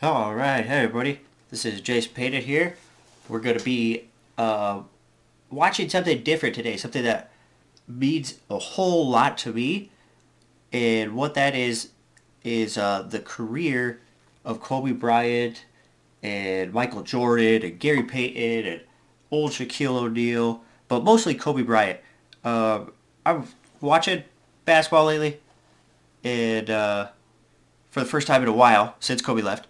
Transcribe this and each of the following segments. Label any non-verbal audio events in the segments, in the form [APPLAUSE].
Alright, hey everybody. This is Jace Payton here. We're going to be uh, watching something different today. Something that means a whole lot to me. And what that is, is uh, the career of Kobe Bryant and Michael Jordan and Gary Payton and old Shaquille O'Neal. But mostly Kobe Bryant. Uh, I'm watching basketball lately. And uh, for the first time in a while, since Kobe left.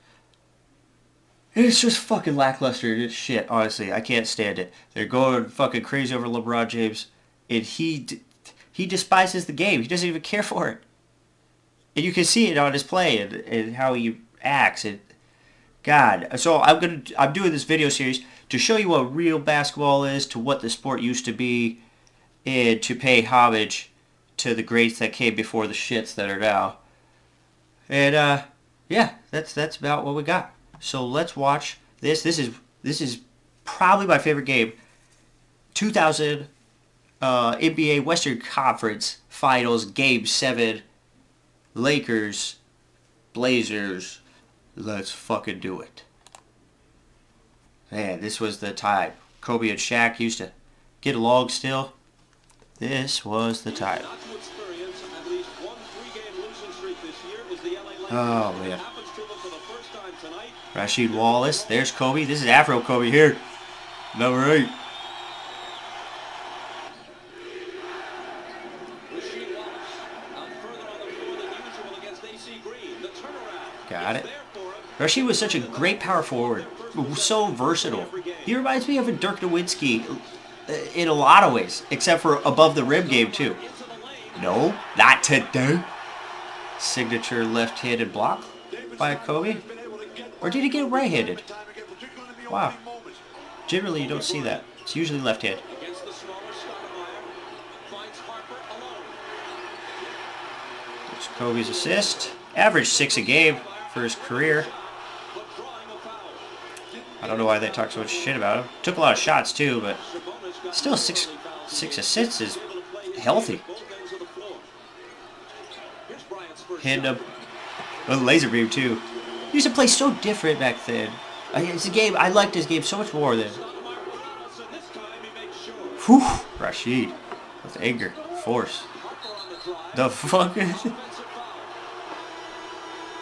It's just fucking lackluster. It's shit, honestly. I can't stand it. They're going fucking crazy over LeBron James, and he he despises the game. He doesn't even care for it. And you can see it on his play and, and how he acts. And God, so I'm gonna I'm doing this video series to show you what real basketball is, to what the sport used to be, and to pay homage to the greats that came before the shits that are now. And uh, yeah, that's that's about what we got. So let's watch this. This is this is probably my favorite game. 2000 uh, NBA Western Conference Finals Game 7 Lakers Blazers. Let's fucking do it. Man, this was the time. Kobe and Shaq used to get along still. This was the time. Oh, man. Rasheed Wallace. There's Kobe. This is Afro Kobe here. Number eight. Got it. Rasheed was such a great power forward. So versatile. He reminds me of a Dirk Nowitzki uh, in a lot of ways, except for above the rim game too. No, not today. Signature left-handed block by Kobe. Or did he get right-handed? Wow. Generally, you don't see that. It's usually left-hand. There's Kobe's assist. Average six a game for his career. I don't know why they talk so much shit about him. Took a lot of shots too, but still six six assists is healthy. Hand up oh, a laser beam too. He used to play so different back then. It's a game I liked his game so much more than. Whew, Rasheed. with anger, force. The fuck.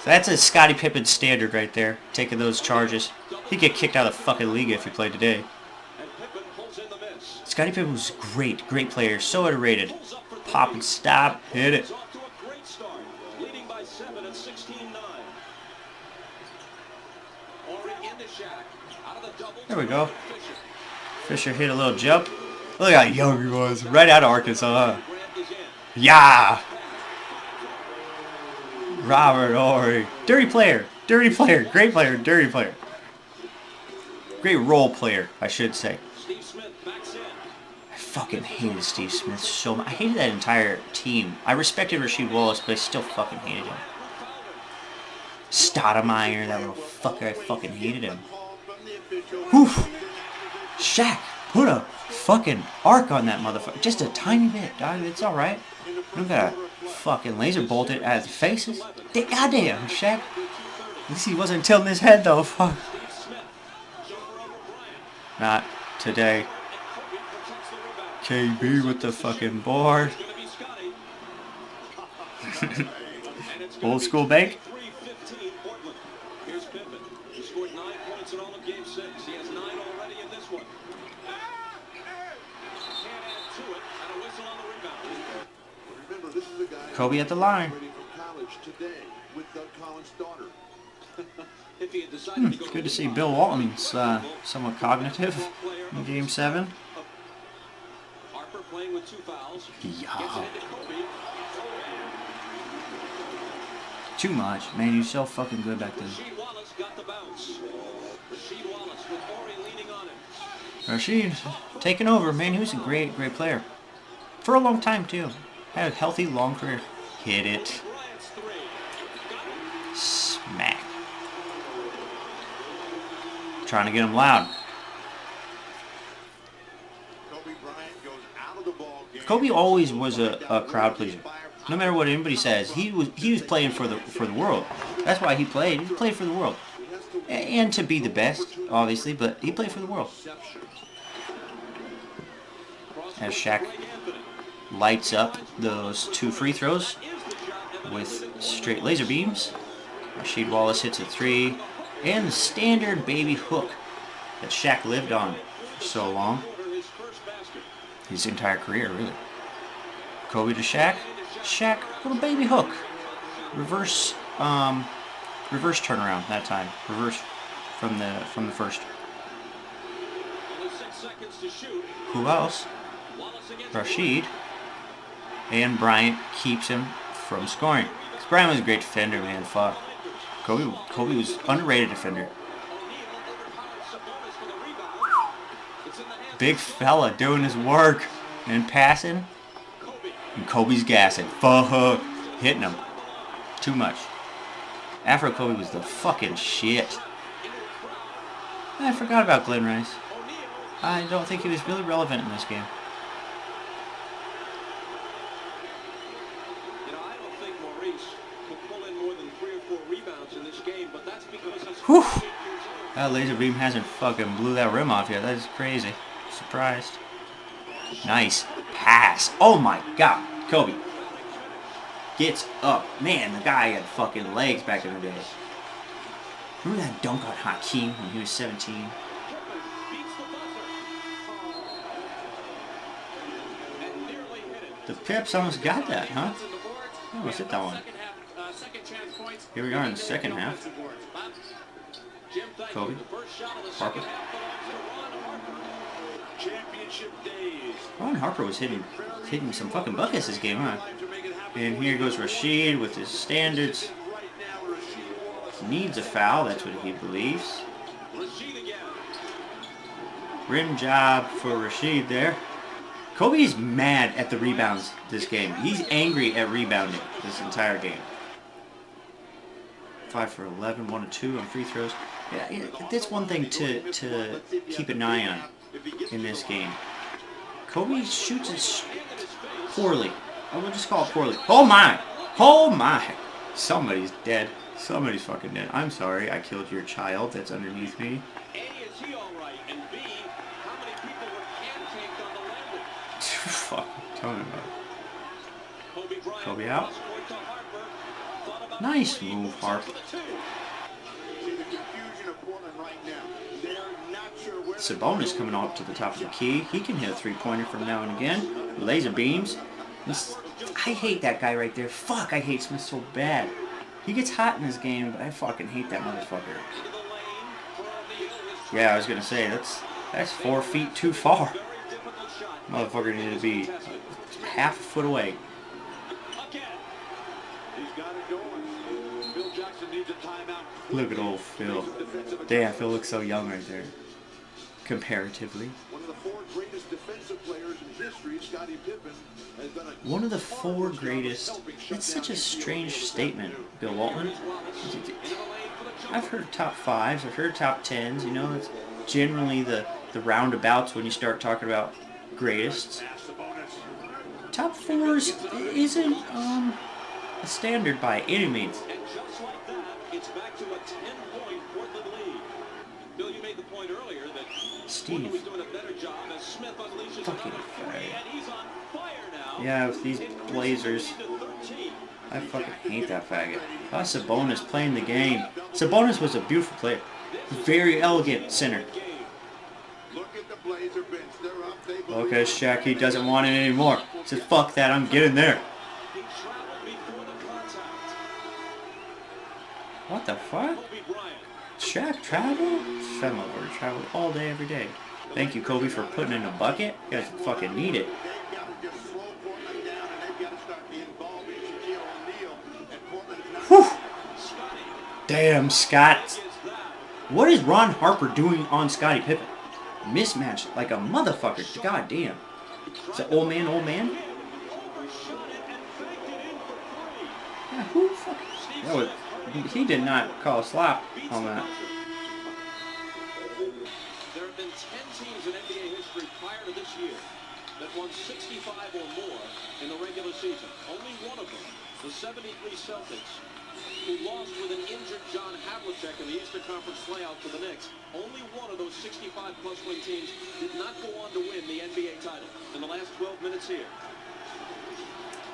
That's a Scottie Pippen standard right there, taking those charges. He'd get kicked out of the fucking league if he played today. Scottie Pippen was great, great player, so underrated. Pop and stop, hit it. There we go. Fisher hit a little jump. Look how young he was. Right out of Arkansas, huh? Yeah! Robert Horry. Dirty player. Dirty player. Great player. Dirty player. Great role player, I should say. I fucking hated Steve Smith so much. I hated that entire team. I respected Rasheed Wallace, but I still fucking hated him. Stoudamire, that little fucker, I fucking hated him. Whew. Shaq, put a fucking arc on that motherfucker. Just a tiny bit, dog. It's alright. You don't gotta fucking laser bolt it at his faces. Goddamn, Shaq. At least he wasn't tilting his head, though. Fuck. Not today. KB with the fucking board. [LAUGHS] Old school bank. Kobe at the line. [LAUGHS] Hmm, good to see Bill Walton's uh, somewhat cognitive in Game 7. Yeah. Too much. Man, you're so fucking good back then. Rasheed taking over. Man, he was a great, great player. For a long time, too. Had a healthy, long career. Hit it. Smack. Trying to get him loud. Kobe always was a, a crowd pleaser. No matter what anybody says, he was he was playing for the for the world. That's why he played. He played for the world. and to be the best, obviously, but he played for the world. As Shaq lights up those two free throws with straight laser beams. Rasheed Wallace hits a three, and the standard baby hook that Shaq lived on for so long. His entire career, really. Kobe to Shaq. Shaq, little baby hook. Reverse, um, reverse turnaround that time. Reverse from the from the first. Who else? Rasheed. And Bryant keeps him from scoring. Because Bryant was a great defender, man. Fuck. Kobe, Kobe was underrated defender. Big fella doing his work and passing. And Kobe's gassing. Fuck. Hitting him. Too much. Afro Kobe was the fucking shit. I forgot about Glen Rice. I don't think he was really relevant in this game. Whew. That laser beam hasn't fucking blew that rim off yet. That is crazy. Surprised. Nice pass. Oh my god. Kobe. Gets up. Man, the guy had fucking legs back in the day. Remember that dunk on Hakeem when he was 17? The Pips almost got that, huh? Almost hit that one. Here we are in the second half. Kobe. Harper. Ron Harper was hitting hitting some fucking buckets this game, huh? And here goes Rasheed with his standards. Needs a foul, that's what he believes. Rim job for Rasheed there. Kobe's mad at the rebounds this game. He's angry at rebounding this entire game. 5 for 11, 1 and 2 on free throws. Yeah, that's one thing to, to keep an eye on in this game. Kobe shoots it poorly. I will just call it poorly. Oh my! Oh my! Somebody's dead. Somebody's fucking dead. I'm sorry, I killed your child that's underneath me. Fuck, tell me about it. Kobe out. Nice move, Harp. Sabonis coming up to the top of the key. He can hit a three-pointer from now and again. Laser beams. I hate that guy right there. Fuck, I hate Smith so bad. He gets hot in this game, but I fucking hate that motherfucker. Yeah, I was gonna say, that's that's four feet too far. Motherfucker needed to be half a foot away. Look at old Phil. Damn, Phil looks so young right there. Comparatively. One of the four greatest defensive players in history, Scottie Pippen, has done a One of the four greatest. That's such a strange statement, Bill Walton. I've heard top fives, I've heard top tens, you know, it's generally the, the roundabouts when you start talking about greatest. Top fours isn't um, a standard by any means. Steve. Fucking Yeah, with these Blazers. I fucking hate that faggot. Ah, Sabonis playing the game. Sabonis was a beautiful player. Very elegant center. Okay, Shaq, he doesn't want it anymore. He says, fuck that, I'm getting there. What the fuck? Shaq travel? Shut my word, travel all day, every day. Thank you, Kobe, for putting in a bucket. You guys fucking need it. Whew. Damn, Scott. What is Ron Harper doing on Scottie Pippen? Mismatch like a motherfucker. God damn. Is that old man, old man? Yeah, who fuck? That was, he did not call a slap on that. There have been 10 teams in NBA history prior to this year that won 65 or more in the regular season. Only one of them, the 73 Celtics, who lost with an injured John Havlicek in the Eastern Conference playoff for the Knicks. Only one of those 65-plus win teams did not go on to win the NBA title in the last 12 minutes here.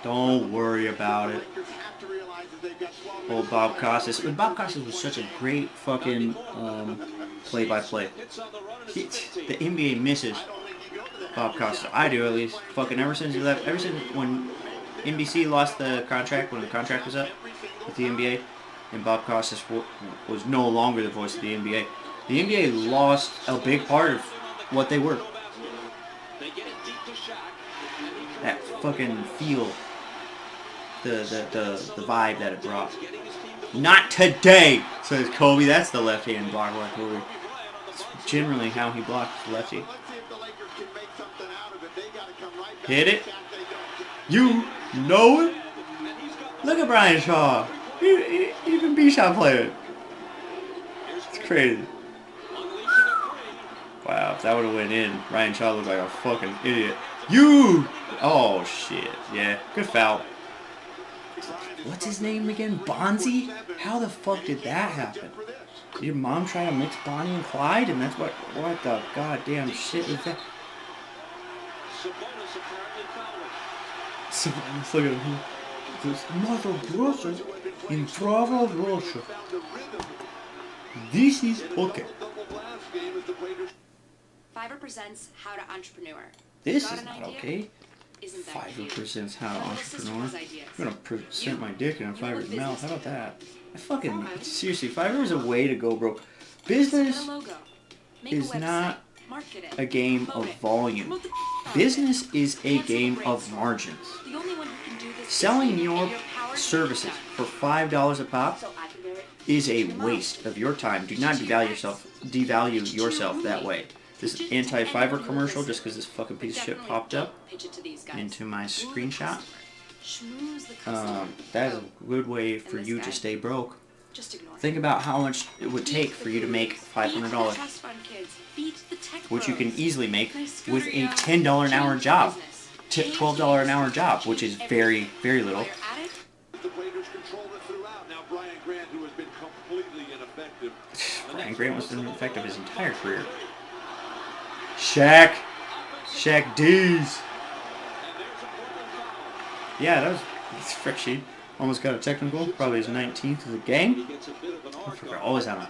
Don't worry about it. Lakers have to realize that they've got 12 Old Bob. Costas. And Bob Costas was such a great fucking um, play-by-play. Hits on the NBA misses Bob Costas. I do at least. Fucking ever since he left, ever since when NBC lost the contract, when the contract was up with the NBA, and Bob Costas was no longer the voice of the NBA. The NBA lost a big part of what they were. That fucking feel. The, the, the, the vibe that it brought. Not today, says Kobe. That's the left-hand block by Kobe. It's generally how he blocks lefty. The back. Hit it. You know it? Look at Brian Shaw. He, he, he can be shot player. It's crazy. Wow, if that would have went in, Brian Shaw looked like a fucking idiot. You! Oh shit. Yeah, good foul. What's his name again? Bonzi? How the fuck did that happen? Did your mom try to mix Bonnie and Clyde? And that's what, what the goddamn shit is that? Sabonis apparently fouling. So, let's look at him. This mother brother in Bravo Russia. Found the rhythm. This is okay. Double blast game as the Blazers Fiverr presents How to Entrepreneur. This Got is an not idea? okay. Fiverr presents how to One of the entrepreneur. I'm gonna present my dick in a Fiverr's mouth. How about that? I fucking seriously, Fiverr is a way to go broke. Business a logo. Make is not a game of volume. promote the out of Business is a game of margins. The only one who can do this Selling you, your and power to services for five dollars a pop So I can do it. is a waste of your time. Do not devalue yourself. Devalue yourself that way. This anti-Fiverr commercial just because this fucking piece of shit popped up don't Pitch it to these guys. into my screenshot. customer. Schmooze the customer. Um, that is Oh, a good way for you to stay broke. Think about how much it would take for you to make five hundred dollars, Beat the trust fund kids. Beat the tech which you can easily make with a ten dollar an hour job, to twelve dollar an hour job, which is very very little. you're at The Blazers controlled it throughout. Now Brian Grant, who has been completely ineffective. [SIGHS] Brian Grant was ineffective his entire career. Shaq, Shaq D's. Yeah, that was frick sheet. Almost got a technical. Probably his 19th of the game. I forgot. Always on.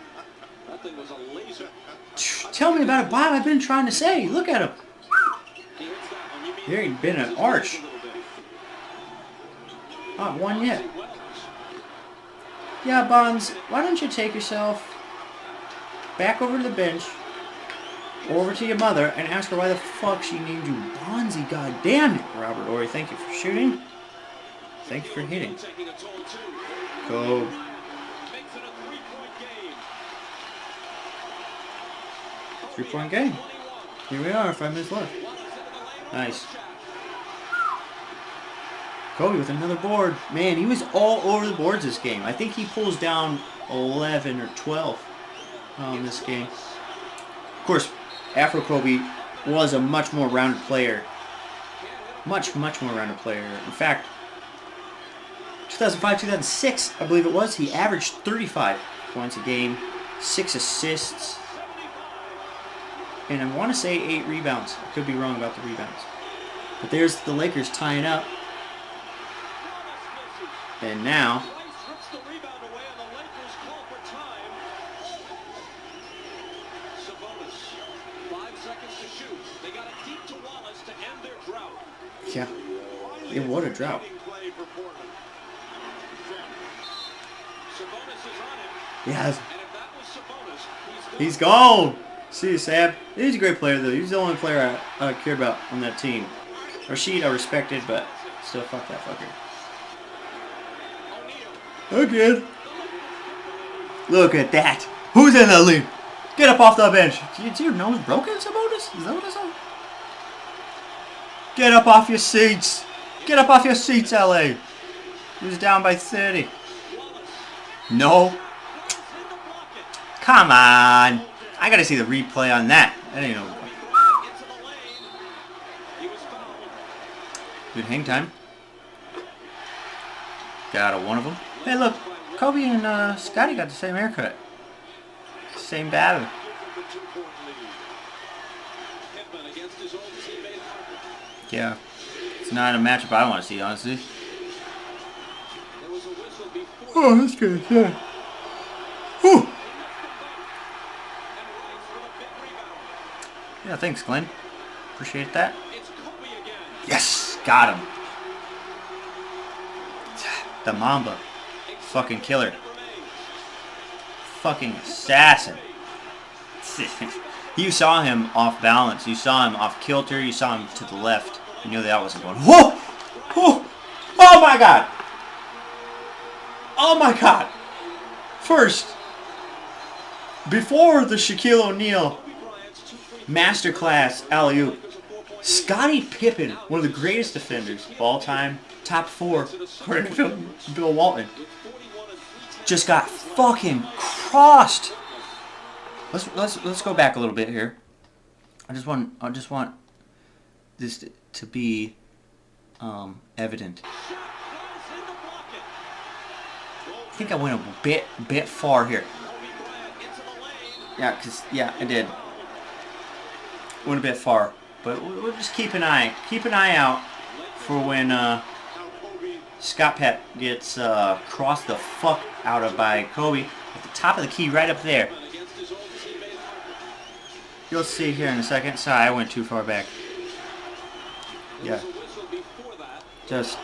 Tell me about it, Bob. I've been trying to say. Look at him. There ain't been an arch. Not one yet. Yeah, Bonds, why don't you take yourself back over to the bench, over to your mother, and ask her why the fuck she named you Bonzi, God damn it! Robert Horry, thank you for shooting. Thank you for hitting. Go. Three-point game. Three point game. Here we are, five minutes left. Nice. Kobe with another board. Man, he was all over the boards this game. I think he pulls down 11 or 12 on this game. Of course, Afro Kobe was a much more rounded player. Much, much more rounded player. In fact, 2005, 2006, I believe it was, he averaged 35 points a game, 6 assists, and I want to say 8 rebounds. I could be wrong about the rebounds. But there's the Lakers tying up. And now, Rice rips the rebound away and the Lakers call for time. Sabonis, five seconds to shoot. They got it deep to Wallace to end their drought. Yeah, Yeah, what a drought. Leading play for Portland. Sabonis is on him, yes, and if that was Sabonis, he's he's gone. See you, Sam. He's a great player, though. He's the only player I, I cared about on that team. Rasheed, I respected, but still, fuck that fucker. Again. Look at that. Who's in the lead? Get up off the bench. Is your nose broken, Sabonis? Is that what I saw? Get up off your seats. Get up off your seats, LA. He was down by 30. No. Come on. I gotta see the replay on that. That ain't no Into the lane. He good hang time. Got a one of them. Hey, look. Kobe and uh, Scottie got the same haircut. Same battle. Yeah. It's not a matchup I want to see, honestly. Oh, that's good. Yeah. Whew. Yeah, thanks, Glen. Appreciate that. Yes, got him. The Mamba. Fucking killer. Fucking assassin. you saw him off balance. You saw him off kilter. You saw him to the left. You knew that wasn't going. Whoa! Whoa! Oh my god! Oh my god! First, before the Shaquille O'Neal masterclass alley oop, throws a Scottie Pippen, one of the greatest defenders of all time, top four, according to Bill, Walton, with 41 and three just got fucking crossed. Let's let's let's go back a little bit here. I just want I just want this to, be um, evident. I think I went a bit bit far here. Yeah, cause yeah, I did. Went a bit far, but we'll just keep an eye keep an eye out for when uh, Scott Pep gets uh, crossed the fuck out of by Kobe at the top of the key right up there. You'll see here in a second. Sorry, I went too far back. Yeah. Just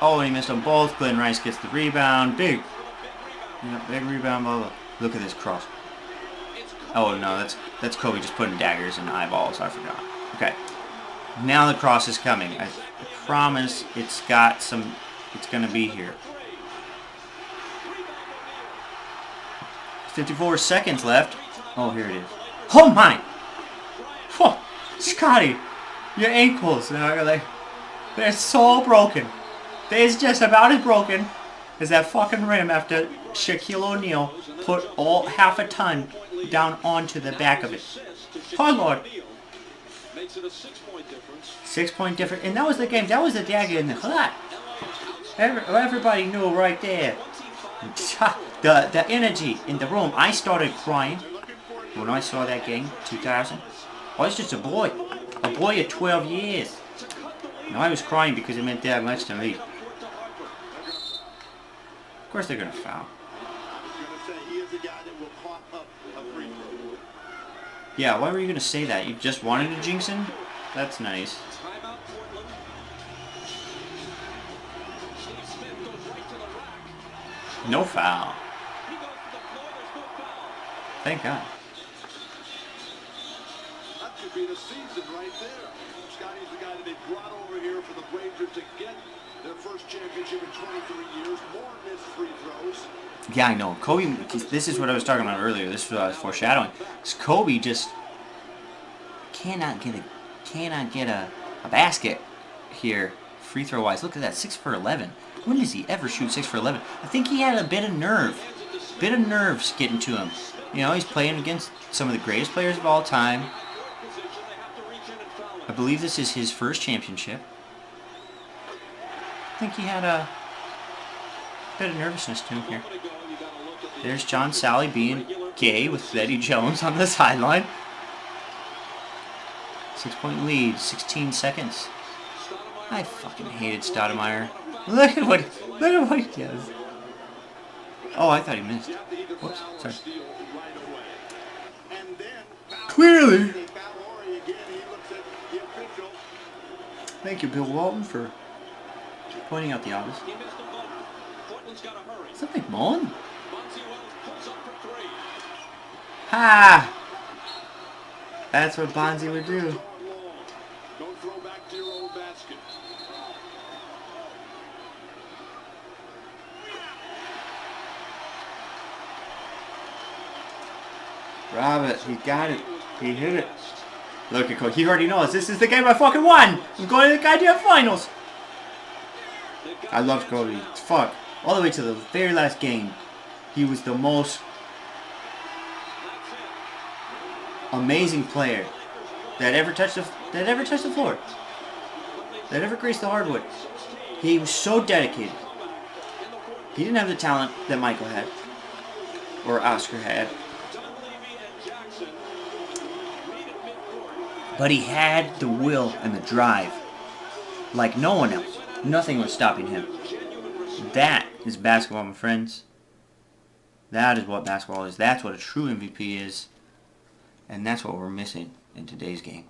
oh, and he missed them both. Glen Rice gets the rebound. Big, yeah, big rebound. Blah, blah. Look at this cross. Oh no, that's that's Kobe just putting daggers in eyeballs. I forgot. Okay, now the cross is coming. I promise it's got some. It's gonna be here. 54 seconds left. Oh, here it is. Oh my! Whoa, Scottie, your ankles are like they're so broken. They're just about as broken as that fucking rim after Shaquille O'Neal put all half a ton down onto the back of it. Oh Lord. Six point difference, and that was the game. That was the dagger in the hut. Every, everybody knew right there. [LAUGHS] The the energy in the room. I started crying when I saw that game, 2000. I was just a boy, a boy of 12 years. And I was crying because it meant that much to me. Of course they're foul. going to throw. Yeah, why were you gonna say that? You just wanted to jinx him? That's nice. No Portland. Steve Smith goes right to the rack. No foul. He goes to the floor. There's no foul. Thank God. That could be the season right there. Scottie's the guy that they brought over here for the Blazers to get their first championship in 23 years. More missed free throws. Yeah, I know. Kobe, this is what I was talking about earlier. This is what I was foreshadowing. Kobe just cannot get a cannot get a, a basket here, free throw wise. Look at that, six for eleven. When does he ever shoot six for eleven? I think he had a bit of nerve, bit of nerves getting to him. You know, he's playing against some of the greatest players of all time. I believe this is his first championship. I think he had a bit of nervousness to him here. There's John Salley being gay with Eddie Jones on the [LAUGHS] sideline. Six point lead, 16 seconds. I fucking hated Stoudamire. [LAUGHS] Look at what look at what he does. Oh, I thought he missed. You have to either Whoops, sorry. steal right away. And then. Clearly. They foul Horry again. He looks at the official. Thank you, Bill Walton, for pointing out the obvious. He missed them both. Portland's gotta hurry. Is that McMullen? Bonzi Wells pulls up for three. Ha! That's what Bonzi would do. Going long. Don't throw back to your own basket. He got it. He hit it. Look at Kobe. He already knows. This is the game I fucking won. I'm going to the goddamn finals. I love Kobe. Fuck. All the way to the very last game. He was the most amazing player that ever touched the that ever touched the floor. That ever graced the hardwood. He was so dedicated. He didn't have the talent that Michael had. Or Oscar had. But he had the will and the drive. Like no one else. Nothing was stopping him. That is basketball, my friends. That is what basketball is. That's what a true MVP is. And that's what we're missing in today's game.